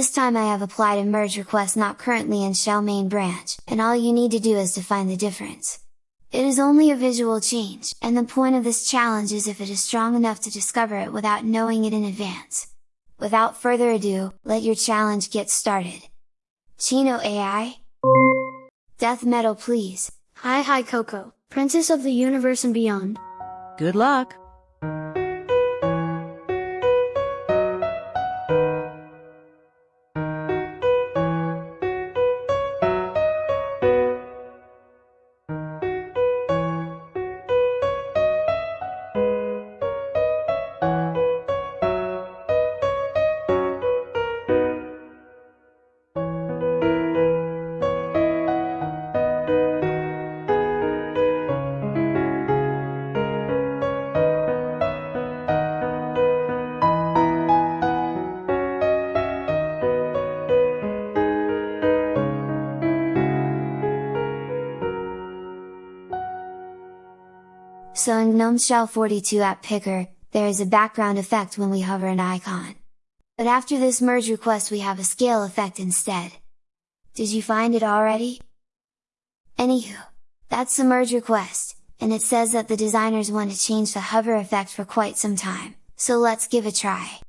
This time I have applied a merge request not currently in shell main branch, and all you need to do is to find the difference. It is only a visual change, and the point of this challenge is if it is strong enough to discover it without knowing it in advance. Without further ado, let your challenge get started! Chino AI? Death metal please! Hi Hi Coco, Princess of the Universe and Beyond! Good luck! So in GNOME Shell 42 app picker, there is a background effect when we hover an icon. But after this merge request we have a scale effect instead. Did you find it already? Anywho, that's the merge request, and it says that the designers want to change the hover effect for quite some time, so let's give a try.